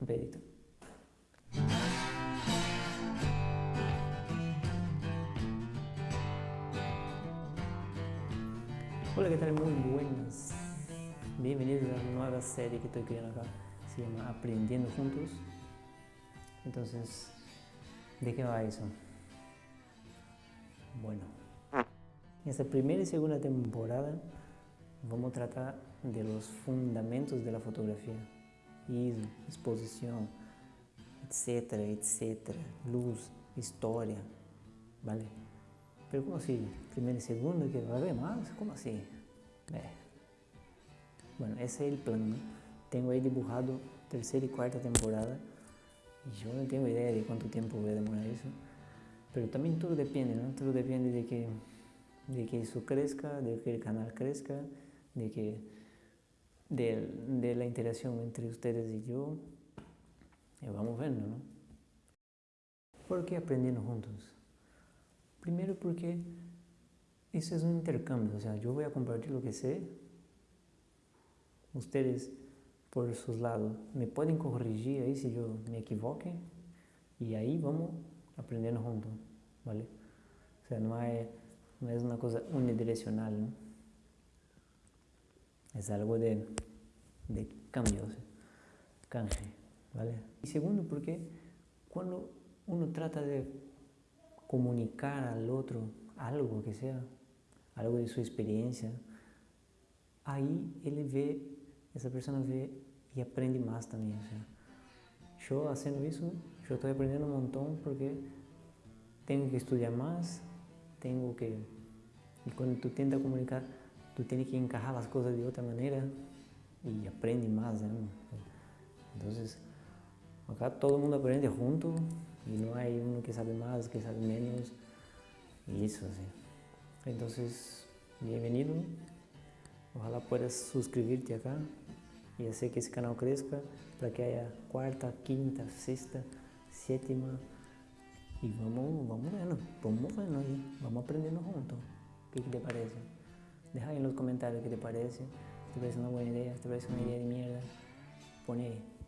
Un. Hola, ¿qué tal? Muy buenas. Bienvenidos a la nueva serie que estoy creando acá. Se llama Aprendiendo Juntos. Entonces, ¿de qué va eso? Bueno, en esta primera y segunda temporada vamos a tratar de los fundamentos de la fotografía. ISO, exposición, etcétera, etcétera, luz, historia, ¿vale? Pero ¿cómo así? Primero y segundo, que va a haber más, ¿cómo así? Eh. Bueno, ese es el plan, ¿no? Tengo ahí dibujado tercera y cuarta temporada y yo no tengo idea de cuánto tiempo voy a demorar eso. Pero también todo depende, ¿no? Todo depende de que, de que eso crezca, de que el canal crezca, de que de, de la interacción entre ustedes y yo. Y vamos viendo, ¿no? ¿Por qué aprendiendo juntos? Primero porque eso es un intercambio, o sea, yo voy a compartir lo que sé, ustedes por sus lados me pueden corregir ahí si yo me equivoque y ahí vamos aprendiendo juntos, ¿vale? O sea, no, hay, no es una cosa unidireccional, ¿no? Es algo de, de cambio, o sea, canje, ¿vale? Y segundo porque cuando uno trata de comunicar al otro algo que sea, algo de su experiencia, ahí ele vê, essa pessoa vê e aprende mais também. O sea, eu fazendo isso, eu estou aprendendo um montão porque tenho que estudar mais, tenho que... E quando tu tenta comunicar, tu tens que encajar as coisas de outra maneira e aprende mais, né? Então, acá todo mundo aprende junto y no hay uno que sabe más, que sabe menos, eso así. Entonces, bienvenido, ojalá puedas suscribirte acá y hacer que ese canal crezca para que haya cuarta, quinta, sexta, séptima y vamos, vamos viendo, vamos ahí, vamos juntos. ¿Qué te parece? Deja en los comentarios qué te parece, si te parece una buena idea, si te parece una idea de mierda. Pone.